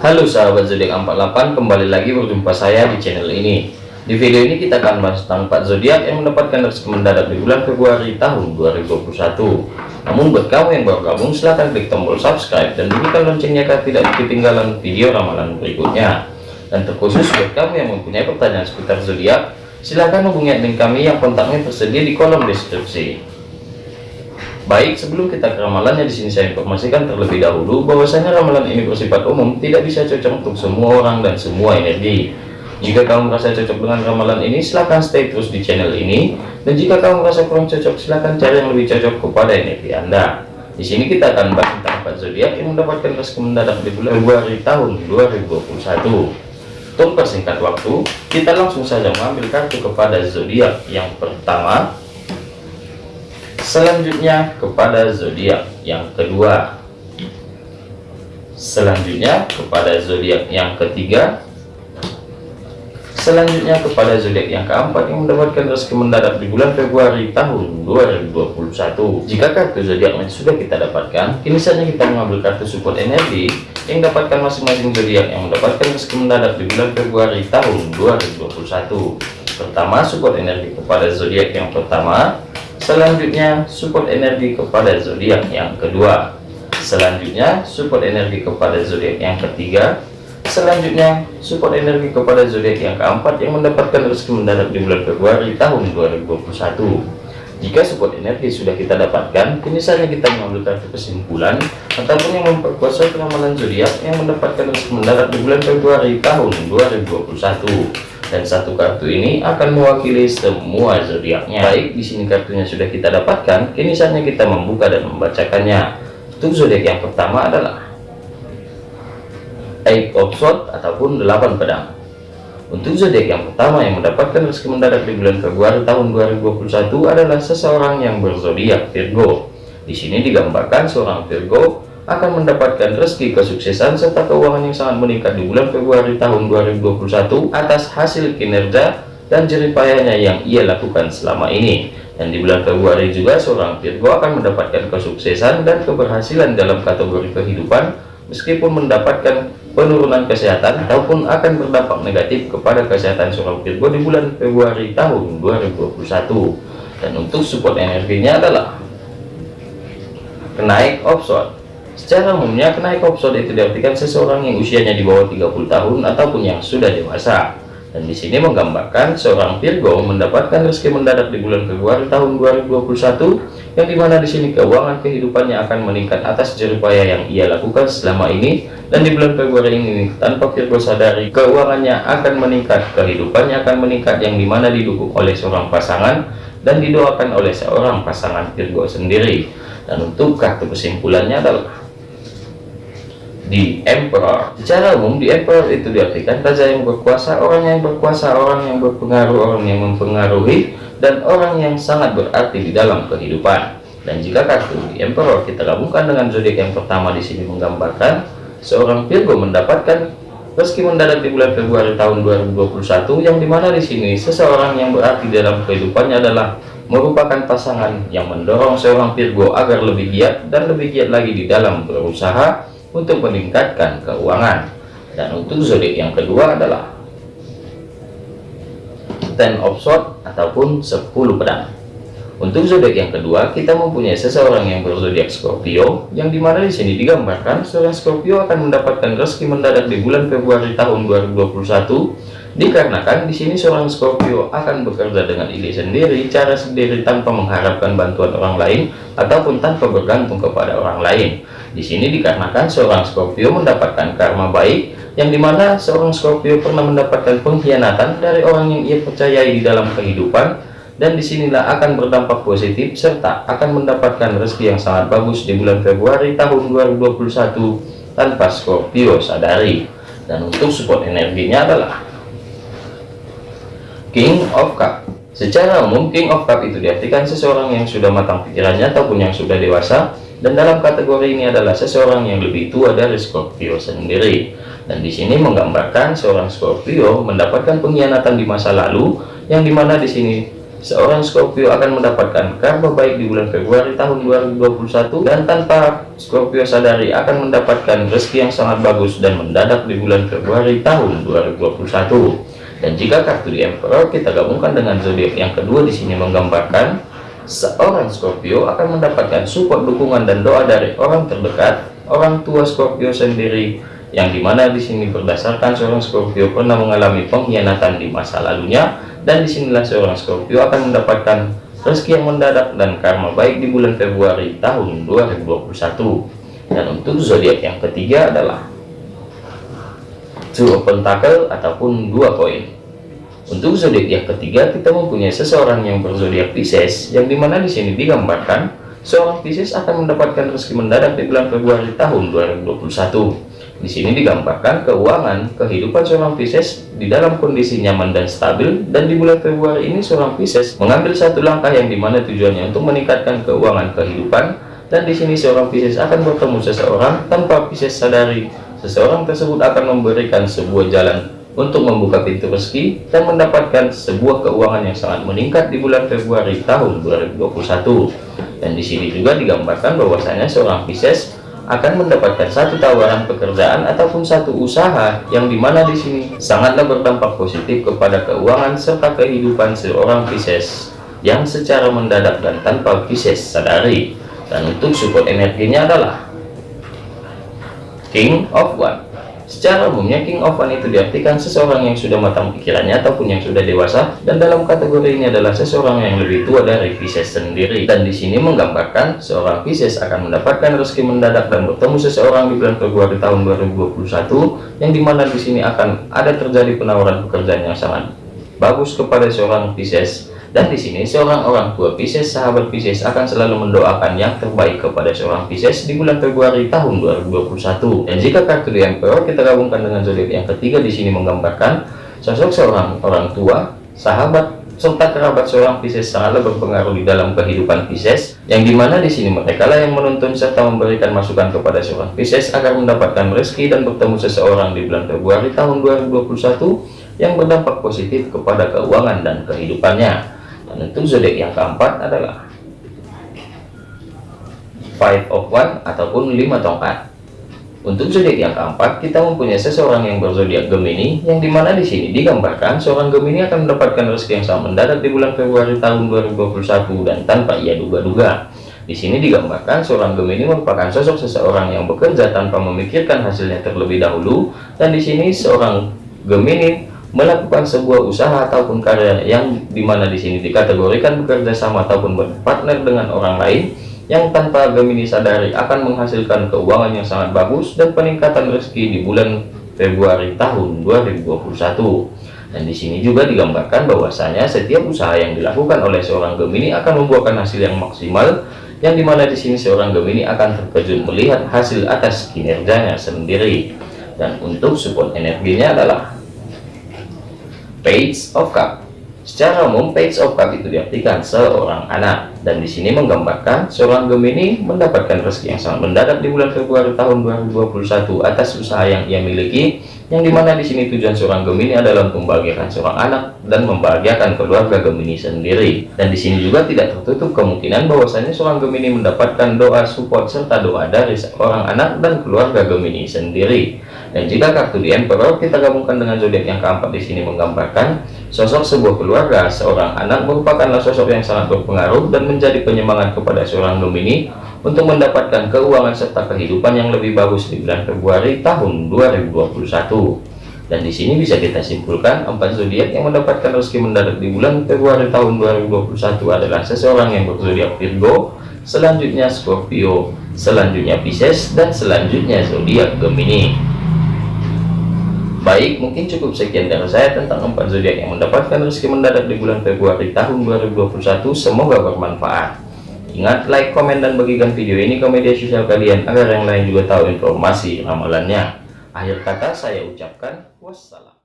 Halo sahabat zodiak 48 kembali lagi berjumpa saya di channel ini. Di video ini kita akan bahas tentang 4 zodiak yang mendapatkan rezeki mendadak di bulan Februari tahun 2021 namun buat kamu yang baru gabung silahkan klik tombol subscribe dan bunyikan loncengnya agar tidak ketinggalan video ramalan berikutnya. Dan terkhusus buat kamu yang mempunyai pertanyaan seputar zodiak silahkan hubungi admin kami yang kontaknya tersedia di kolom deskripsi Baik, sebelum kita ke ramalannya di sini saya informasikan terlebih dahulu bahwasanya ramalan ini bersifat umum, tidak bisa cocok untuk semua orang dan semua energi. Jika kamu merasa cocok dengan ramalan ini, silahkan stay terus di channel ini. Dan jika kamu merasa kurang cocok, silahkan cari yang lebih cocok kepada energi Anda. Di sini kita akan bahas tentang empat zodiak yang mendapatkan rezeki mendadak di bulan Februari tahun 2021. Untuk persingkat waktu, kita langsung saja mengambil kartu kepada zodiak yang pertama selanjutnya kepada zodiak yang kedua. Selanjutnya kepada zodiak yang ketiga. Selanjutnya kepada zodiak yang keempat yang mendapatkan rezeki mendadak di bulan Februari tahun 2021 jika kartu zodiaknya sudah kita dapatkan? Kini saatnya kita mengambil kartu support energi yang dapatkan masing-masing zodiak yang mendapatkan rezeki mendadak di bulan Februari tahun 2021 pertama support energi kepada zodiak yang pertama selanjutnya support energi kepada zodiak yang kedua. Selanjutnya support energi kepada zodiak yang ketiga. Selanjutnya support energi kepada zodiak yang keempat yang mendapatkan rezeki mendadak di bulan Februari tahun 2021 jika support energi sudah kita dapatkan kini saatnya kita mengambil kartu kesimpulan ataupun yang memperkuat ramalan zodiak yang mendapatkan rezeki mendadak di bulan Februari tahun 2021 dan satu kartu ini akan mewakili semua zodiaknya. Baik di sini kartunya sudah kita dapatkan. Kini saatnya kita membuka dan membacakannya. Untuk zodiak yang pertama adalah Eight of Swords ataupun delapan pedang. Untuk zodiak yang pertama yang mendapatkan rezeki mendadak di bulan Februari tahun 2021 adalah seseorang yang berzodiak Virgo. Di sini digambarkan seorang Virgo akan mendapatkan rezeki kesuksesan serta keuangan yang sangat meningkat di bulan Februari tahun 2021 atas hasil kinerja dan jeripayanya yang ia lakukan selama ini. Dan di bulan Februari juga seorang Virgo akan mendapatkan kesuksesan dan keberhasilan dalam kategori kehidupan meskipun mendapatkan penurunan kesehatan ataupun akan berdampak negatif kepada kesehatan seorang Virgo di bulan Februari tahun 2021 dan untuk support energinya adalah kenaik offshore Secara umumnya kenaik opsod itu diartikan seseorang yang usianya di bawah 30 tahun ataupun yang sudah dewasa. Dan di sini menggambarkan seorang Virgo mendapatkan rezeki mendadak di bulan Februari tahun 2021 yang di mana di sini keuangan kehidupannya akan meningkat atas jeripaya yang ia lakukan selama ini dan di bulan Februari ini tanpa Virgo sadari keuangannya akan meningkat kehidupannya akan meningkat yang di mana didukung oleh seorang pasangan dan didoakan oleh seorang pasangan Virgo sendiri dan untuk kartu kesimpulannya adalah di emperor. Secara umum di emperor itu diartikan raja yang berkuasa orang yang berkuasa orang yang berpengaruh orang yang mempengaruhi dan orang yang sangat berarti di dalam kehidupan. Dan jika kartu di emperor kita gabungkan dengan zodiak yang pertama di sini menggambarkan seorang Virgo mendapatkan rezeki mendadak di bulan Februari tahun 2021 yang di mana di sini seseorang yang berarti dalam kehidupannya adalah merupakan pasangan yang mendorong seorang Virgo agar lebih giat dan lebih giat lagi di dalam berusaha untuk meningkatkan keuangan. Dan untuk zodiak yang kedua adalah ten of sword ataupun 10 pedang. Untuk zodiak yang kedua kita mempunyai seseorang yang berzodiak Scorpio yang di mana di sini digambarkan seorang Scorpio akan mendapatkan rezeki mendadak di bulan Februari tahun 2021 dikarenakan di sini seorang Scorpio akan bekerja dengan ide sendiri cara sendiri tanpa mengharapkan bantuan orang lain ataupun tanpa bergantung kepada orang lain di sini dikarenakan seorang Scorpio mendapatkan karma baik, yang di mana seorang Scorpio pernah mendapatkan pengkhianatan dari orang yang ia percayai di dalam kehidupan, dan di sinilah akan berdampak positif serta akan mendapatkan rezeki yang sangat bagus di bulan Februari tahun 2021 tanpa Scorpio sadari. Dan untuk support energinya adalah King of Cup. Secara umum King of Cup itu diartikan seseorang yang sudah matang pikirannya ataupun yang sudah dewasa dan dalam kategori ini adalah seseorang yang lebih tua dari Scorpio sendiri dan di sini menggambarkan seorang Scorpio mendapatkan pengkhianatan di masa lalu yang di mana di sini seorang Scorpio akan mendapatkan karma baik di bulan Februari tahun 2021 dan tanpa Scorpio sadari akan mendapatkan rezeki yang sangat bagus dan mendadak di bulan Februari tahun 2021 dan jika kartu di Emperor kita gabungkan dengan zodiak yang kedua di sini menggambarkan seorang Scorpio akan mendapatkan support dukungan dan doa dari orang terdekat orang tua Scorpio sendiri yang di mana di sini berdasarkan seorang Scorpio pernah mengalami pengkhianatan di masa lalunya dan di sinilah seorang Scorpio akan mendapatkan rezeki yang mendadak dan karma baik di bulan Februari tahun 2021 dan untuk zodiak yang ketiga adalah Two of Pentacle ataupun dua koin untuk zodiak yang ketiga kita mempunyai seseorang yang berzodiak Pisces yang di mana di sini digambarkan seorang Pisces akan mendapatkan rezeki mendadak di bulan Februari tahun 2021 di sini digambarkan keuangan kehidupan seorang Pisces di dalam kondisi nyaman dan stabil dan di bulan Februari ini seorang Pisces mengambil satu langkah yang di mana tujuannya untuk meningkatkan keuangan kehidupan dan di sini seorang Pisces akan bertemu seseorang tanpa Pisces sadari seseorang tersebut akan memberikan sebuah jalan untuk membuka pintu rezeki dan mendapatkan sebuah keuangan yang sangat meningkat di bulan Februari tahun 2021 dan di sini juga digambarkan bahwasanya seorang Pisces akan mendapatkan satu tawaran pekerjaan ataupun satu usaha yang di mana di sini sangatlah berdampak positif kepada keuangan serta kehidupan seorang Pisces yang secara mendadak dan tanpa Pisces sadari. Dan untuk support energinya adalah King of One. Secara umumnya King of One itu diartikan seseorang yang sudah matang pikirannya ataupun yang sudah dewasa dan dalam kategori ini adalah seseorang yang lebih tua dari Pisces sendiri. Dan di sini menggambarkan seorang Pisces akan mendapatkan rezeki mendadak dan bertemu seseorang di bulan Februari tahun 2021 yang di mana di sini akan ada terjadi penawaran pekerjaan yang sangat bagus kepada seorang Pisces dan di sini seorang orang tua Pisces, sahabat Pisces akan selalu mendoakan yang terbaik kepada seorang Pisces di bulan Februari tahun 2021. Dan jika kartu di Emperor kita gabungkan dengan zodiak yang ketiga di sini menggambarkan sosok seorang orang tua, sahabat serta kerabat seorang Pisces sangatlah berpengaruh di dalam kehidupan Pisces yang di mana di sini mereka lah yang menuntun serta memberikan masukan kepada seorang Pisces agar mendapatkan rezeki dan bertemu seseorang di bulan Februari tahun 2021 yang berdampak positif kepada keuangan dan kehidupannya untuk zodiak yang keempat adalah five of one ataupun lima tongkat. Untuk zodiak yang keempat kita mempunyai seseorang yang berzodiak Gemini yang di mana di sini digambarkan seorang Gemini akan mendapatkan rezeki yang sangat mendadak di bulan Februari tahun 2021 dan tanpa ia duga-duga. Di sini digambarkan seorang Gemini merupakan sosok seseorang yang bekerja tanpa memikirkan hasilnya terlebih dahulu dan di sini seorang Gemini melakukan sebuah usaha ataupun karya yang di mana di sini dikategorikan bekerja sama ataupun berpartner dengan orang lain yang tanpa Gemini sadari akan menghasilkan keuangan yang sangat bagus dan peningkatan rezeki di bulan Februari tahun 2021 dan di sini juga digambarkan bahwasanya setiap usaha yang dilakukan oleh seorang Gemini akan membuahkan hasil yang maksimal yang di mana di sini seorang Gemini akan terkejut melihat hasil atas kinerjanya sendiri. Dan untuk support energinya adalah page of cup secara umum page of cup itu diartikan seorang anak. Dan di sini menggambarkan seorang Gemini mendapatkan rezeki yang sangat mendadak di bulan Februari tahun 2021 atas usaha yang ia miliki yang di mana di sini tujuan seorang Gemini adalah membahagiakan seorang anak dan membahagiakan keluarga Gemini sendiri. Dan di sini juga tidak tertutup kemungkinan bahwasanya seorang Gemini mendapatkan doa support serta doa dari seorang anak dan keluarga Gemini sendiri dan jika kartu di Emperor kita gabungkan dengan zodiak yang keempat di sini menggambarkan sosok sebuah keluarga seorang anak merupakanlah sosok yang sangat berpengaruh dan menjadi penyemangat kepada seorang Gemini untuk mendapatkan keuangan serta kehidupan yang lebih bagus di bulan Februari tahun 2021 dan di sini bisa kita simpulkan empat zodiak yang mendapatkan rezeki mendadak di bulan Februari tahun 2021 adalah seseorang yang berzodiak Virgo selanjutnya Scorpio selanjutnya Pisces dan selanjutnya zodiak Gemini baik mungkin cukup sekian dari saya tentang empat zodiak yang mendapatkan rezeki mendadak di bulan Februari tahun 2021 semoga bermanfaat Ingat like, komen, dan bagikan video ini ke media sosial kalian agar yang lain juga tahu informasi ramalannya. Akhir kata saya ucapkan wassalam.